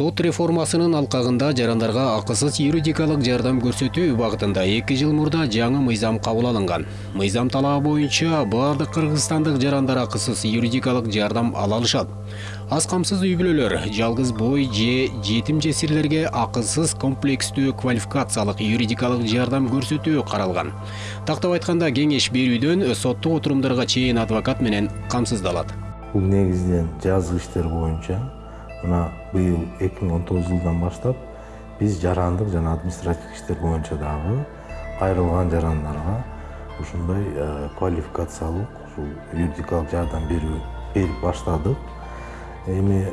сот реформасынын алкагында жарандарга акысыз юридикалык жардам көрсөтүү убагытында эки жыл мурда жаңы мыйзам кабыл алынган мыйзам талабы боюнча баардык кыргызстандык жарандар акысыз юридикалык жардам ала алышат аз камсыз үй бүлөлөр жалгыз бой же жетим жесирлерге акысыз комплекстүү квалификациялык юридикалык жардам көрсөтүү каралган тактап айтканда кеңеш берүүдөн соттук отурумдарга чейин адвокат менен камсыздалат бул негизинен жазык иштер боюнча мына быйыл эки миң он тогузунчу жылдан баштап биз жарандык жана административдик иштер боюнча дагы кайрылган жарандарга ушундай квалификациялык ушул юридикалык жардам берүү берип баштадык эми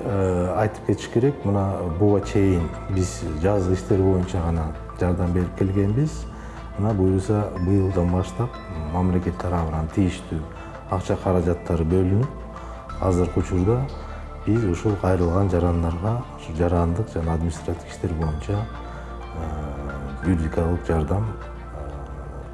айтып кетиш керек мына буга чейин биз жазык иштер боюнча гана жардам берип келгенбиз мына буюрса быйылдан баштап мамлекет тарабынан тийиштүү акча каражаттары бөлүнүп азыркы учурда биз ушул кайрылган жарандарга ушу жарандык жана административдик иштер боюнча юридикалык жардам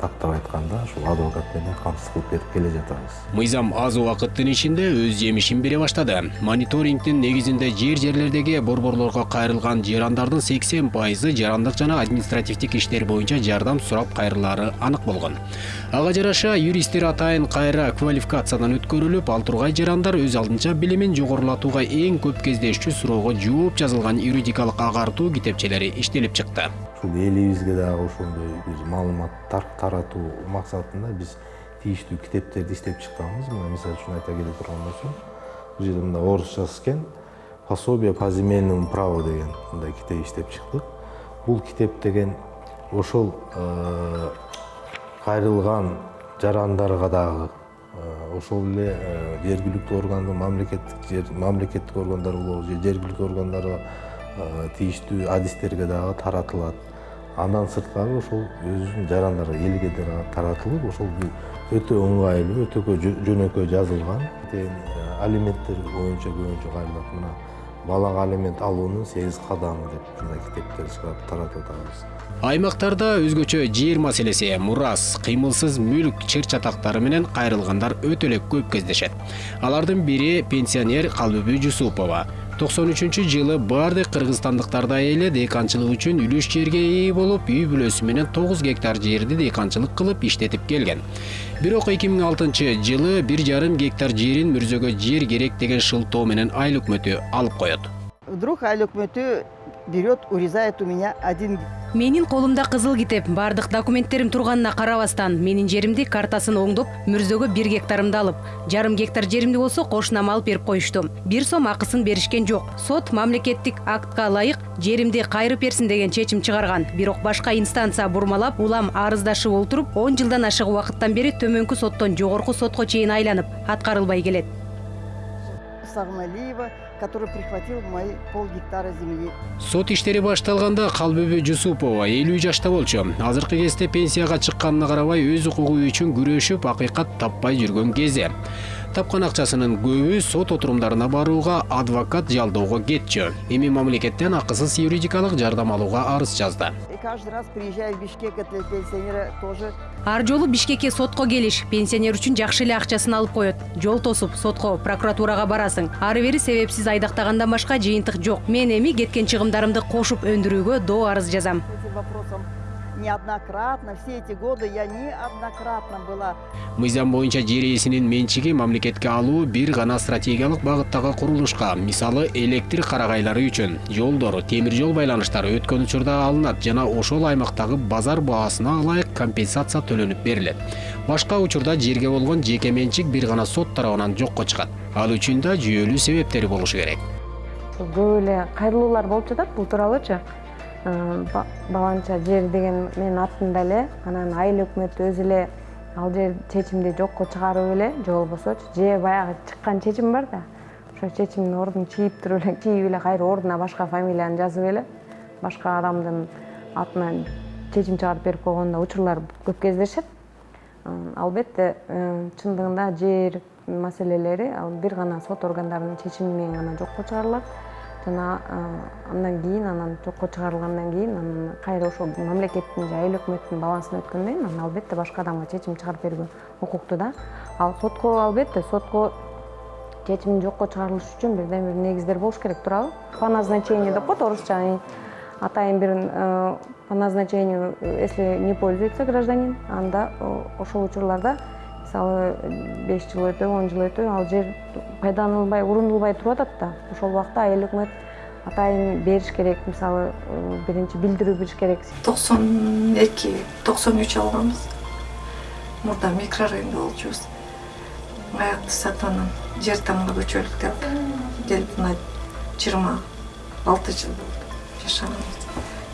тактап айтканда ушул адвокат менен камсыз кылып берип келе жатабыз. Мыйзам аз убакыттын ичинде өз жемишин бере баштады. Мониторингдин негизинде жер жерлердеги борборлорго кайрылган жарандардын сексен пайызы жарандык жана административдик иштер боюнча жардам сурап кайрылаары анык болгон. Ага жараша юристтер атайын кайра квалификациядан өткөрүлүп ал тургай жарандар өз алдынча билимин жогорулатууга эң көп кездешчү суроого жооп жазылган юридикалык агартуу китепчелери иштелип чыкты. Ушул элибизге дагы ошондой бир маалымат таратуу максатында биз тийиштүү китептерди иштеп чыкканбыз мына мисалы үчүн айта келе турган болсом бул жерде мындай орусчасы экен пособие по земельному праву деген мындай китеп иштеп чыктык бул китеп деген ошол э, кайрылган жарандарга дагы э, ошол эле э, жергиликтүү органдын мамлекеттик мамлекеттик органдар болобу же жергиликтүү органдарга тийиштүү адистерге дагы таратылат андан сырткары ошол өзүнүн жарандары элге таратылып ошол өтө ыңгайлуу өтө жөнөкөй жазылган алименттер боюнча көбүнчө кайрылат мына балага алимент алуунун сегиз кадамы деп ушундай китептер чыгарып таратып атабыз аймактарда өзгөчө жер маселеси мурас кыймылсыз мүлк чыр чатактары менен кайрылгандар өтө эле көп кездешет. Алардын бири пенсионер калбүбү жусупова токсон үчүнчү жылы баардык кыргызстандыктардай эле дыйканчылык үчүн үлүш жерге ээ болуп үй бүлөсү менен тогуз гектар жерди дыйканчылык кылып иштетип келген. Бирок эки миң алтынчы жылы бир жарым гектар жерин мүрзөгө жер керек деген шылтоо менен айыл өкмөтү алып коет вдруг айыл өкмөтү берет урезает у меня один менин колумда кызыл китеп. Баардык документтерим турганына карабастан менин жеримди картасын оңдоп мүрзөгө бир гектарымды алып жарым гектар жеримди болсо кошунама алып берип коюшту бир сом акысын беришкен жок. Сот мамлекеттик актка ылайык жеримди кайрып берсин деген чечим чыгарган. Бирок башка инстанция бурмалап улам арыздашып олтуруп он жылдан ашык убакыттан бери төмөнкү соттон жогорку сотко чейин айланып аткарылбай келет. Сагналиева который прихватил мои пол гектара земли. Сот иштери башталганда калбүбү жусупова элүү жашта болчу. Азыркы кезде пенсияга чыкканына карабай өз укугу үчүн күрөшүп акыйкат таппай жүргөн кези. Тапкан акчасынын көбү сот отурумдарына барууга адвокат жалдоого кетчү. Эми мамлекеттен акысыз юридикалык жардам алууга арыз жазды. Каждый раз приезжаю в бишкек для пенсионера тоже. Ар жолу бишкекке сотко келиш. Пенсионер үчүн жакшы эле акчасын алып коет. Жол тосуп сотко прокуратурага барасың. Ары бери себепсиз айдактагандан башка жыйынтык жок. Мен эми кеткен чыгымдарымды кошуп өндүрүүгө доо арыз жазам неоднократно все эти годы я неоднократно была. Мыйзам боюнча жер ээсинин менчиги мамлекетке алуу бир гана стратегиялык багыттагы курулушка мисалы электр карагайлары үчүн жолдор темир жол байланыштары өткөн учурда алынат жана ошол аймактагы базар баасына ылайык компенсация төлөнүп берилет. Башка учурда жерге болгон жеке менчик бир гана сот тарабынан жокко чыгат. Ал үчүн да жүйөлүү себептери болушу керек. Көп эле кайрылуулар болуп жатат бул тууралуучу баланча жер деген менин атымда эле анан айыл өкмөтү өзү эле ал жер чечимди жокко чыгарып эле же болбосочу же баягы чыккан чечим бар да ошо чечимдин ордун чийип туруп эле чийип эле кайра ордуна башка фамилияны жазып эле башка адамдын атынан чечим чыгарып берип койгон да учурлар көп кездешет. Албетте э, чындыгында жер маселелери ал бир гана сот органдарынын чечими менен гана жокко чыгарылат жана андан кийин анан жокко чыгарылгандан кийин анан кайра ошол мамлекеттин же айыл өкмөттүн балансына өткөндөн кийин анан албетте башка адамга чечим чыгарып берүүгө укуктуу да. Ал сотко албетте сотко чечимин жокко чыгарылыш үчүн бирден бир негиздер болуш керек туурабы по назначению деп коет орусча атайын бир э, по назначению э, если не пользуется гражданин анда ошол учурларда мисалы беш жыл өтө он жыл өтө ал жер пайдаланылбай урундулбай туруп атат да ошол убакта айыл өкмөт атайын бериш керек мисалы биринчи билдирүү бериш керек. Токсон эки токсон үч алганбыз мурда микрорайондо болчубуз. Аякты сатып анан жер тамга көчөлүк деп келип мына жыйырма алты жыл болду жашаганыбыз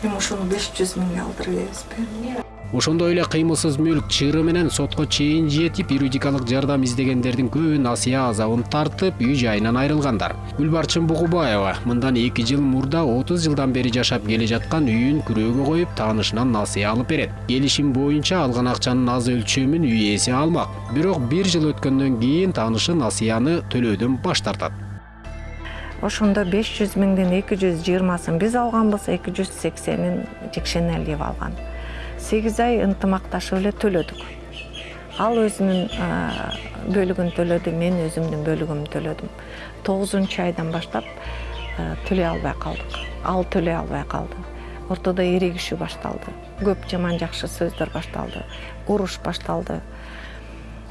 эми ушуну беш жүз миңге алдырып беребизби ошондой эле кыймылсыз мүлк чыыры менен сотко чейин жетип юридикалык жардам издегендердин көбү насыя азабын тартып үй жайынан айрылгандар. Гүлбарчын бугубаева мындан эки жыл мурда отуз жылдан бери жашап келе жаткан үйүн күрөөгө коюп таанышынан насыя алып берет. Келишим боюнча алган акчанын аз өлчөмүн үй ээси алмак. Бирок бир жыл өткөндөн кийин таанышы насыяны төлөөдөн баш тартат. Ошондо беш жүз миңдин эки жүз биз алганбыз эки жүз сексенин алган. Сегиз ай ынтымакташып эле төлөдүк. Ал өзүнүн бөлүгүн төлөдү мен өзүмдүн бөлүгүмдү төлөдүм. Тогузунчу айдан баштап төлөй албай калдык. Ал төлөй албай калды. Ортодо эрегишүү башталды. Көп жаман жакшы сөздөр башталды. Уруш башталды.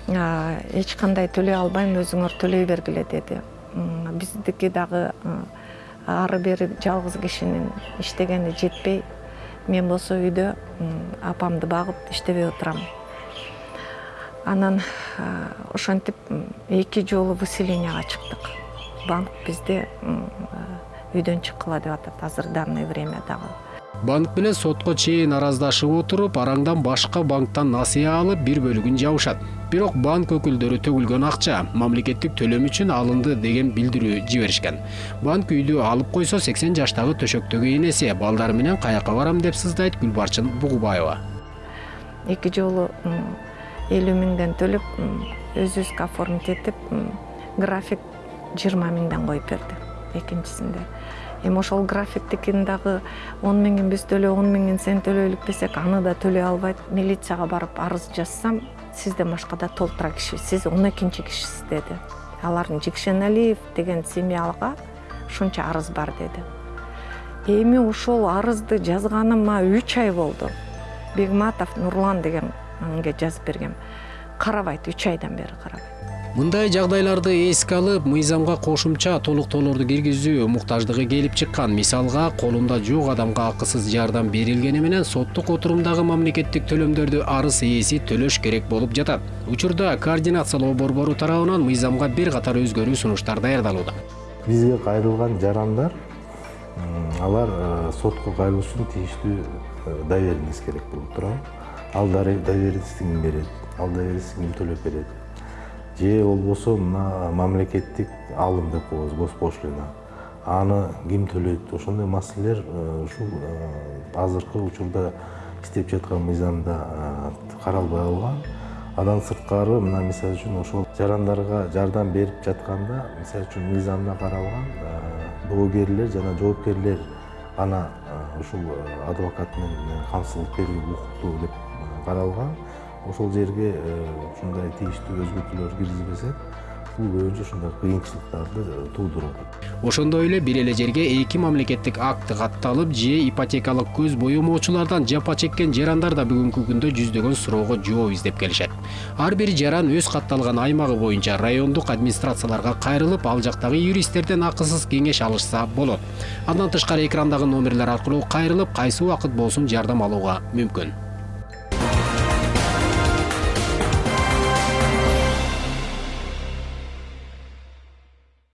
Эч кандай төлөй албайм өзүңөр төлөй бергиле деди. Биздики дагы ары бери жалгыз кишинин иштегени жетпей мен болсо үйдө апамды багып иштебей отурам анан ошентип эки жолу выселенияга чыктык. Банк бизди үйдөн чыккыла деп атат. Азыр данный время дагы банк менен сотко чейин араздашып отуруп араңдан башка банктан насыя алып бир бөлүгүн жабышат. Бирок банк өкүлдөрү төгүлгөн акча мамлекеттик төлөм үчүн алынды деген билдирүү жиберишкен. Банк үйдү алып койсо сексен жаштагы төшөктөгү энеси балдары менен каяка барам? деп сыздайт гүлбарчын бугубаева. Эки жолу элүү миңден төлөп өзүбүзгө оформить этип график жыйырма миңден коюп берди. Экинчисинде эми ошол графиктикин дагы он миңин биз төлөө он миңин сен төлөйлүк десек аны да төлөй албайт. Милицияга барып арыз жазсам сизден башка да толтура киши сиз он экинчи кишисиз деди. Алардын жекшеналиев деген семьяга ушунча арыз бар деди. Эми ошол арызды жазганыма үч ай болду. Бегматов нурлан дегенге жазып бергем. Карабайт үч айдан бери карабайт. Мындай жагдайларды эске алып мыйзамга кошумча толуктоолорду киргизүү муктаждыгы келип чыккан мисалга колунда жок адамга акысыз жардам берилгени менен соттук отурумдагы мамлекеттик төлөмдөрдү арыз ээси төлөш керек болуп жатат учурда координациялоо борбору тарабынан мыйзамга бир катар өзгөрүү сунуштар даярдалууда бизге кайрылган жарандар алар э, сотко кайрылыш үчүн тийиштүү э, доверенность керек болуп турабы ал доверенностьти ким берет ал доверенностьти ким төлөп берет же болбосо мына мамлекеттик алым деп коебуз госпошлина. Аны ким төлөйт? Ошондой маселелер э, ушул э, азыркы учурда иштеп жаткан мыйзамда э, каралбай калган андан сырткары мына мисалы үчүн ошол жарандарга жардам берип жатканда мисалы үчүн мыйзамда каралган доогерлер жана жоопкерлер гана ушул адвокат менен камсыздык берүүгө укуктуу деп каралган ошол жерге ушундай тийиштүү өзгөртүүлөр киргизбесе бул көбүнчө ушундай кыйынчылыктарды туудуруп атат ошондой эле бир эле жерге эки мамлекеттик акт катталып же ипотекалык көз боемоочулардан жапа чеккен жарандар да бүгүнкү күндө жүздөгөн суроого жооп издеп келишет. Ар бир жаран өз катталган аймагы боюнча райондук администрацияларга кайрылып ал жактагы юристтерден акысыз кеңеш алышса болот. Андан тышкары экрандагы номерлер аркылуу кайрылып кайсы убакыт болсун жардам алууга мүмкүн.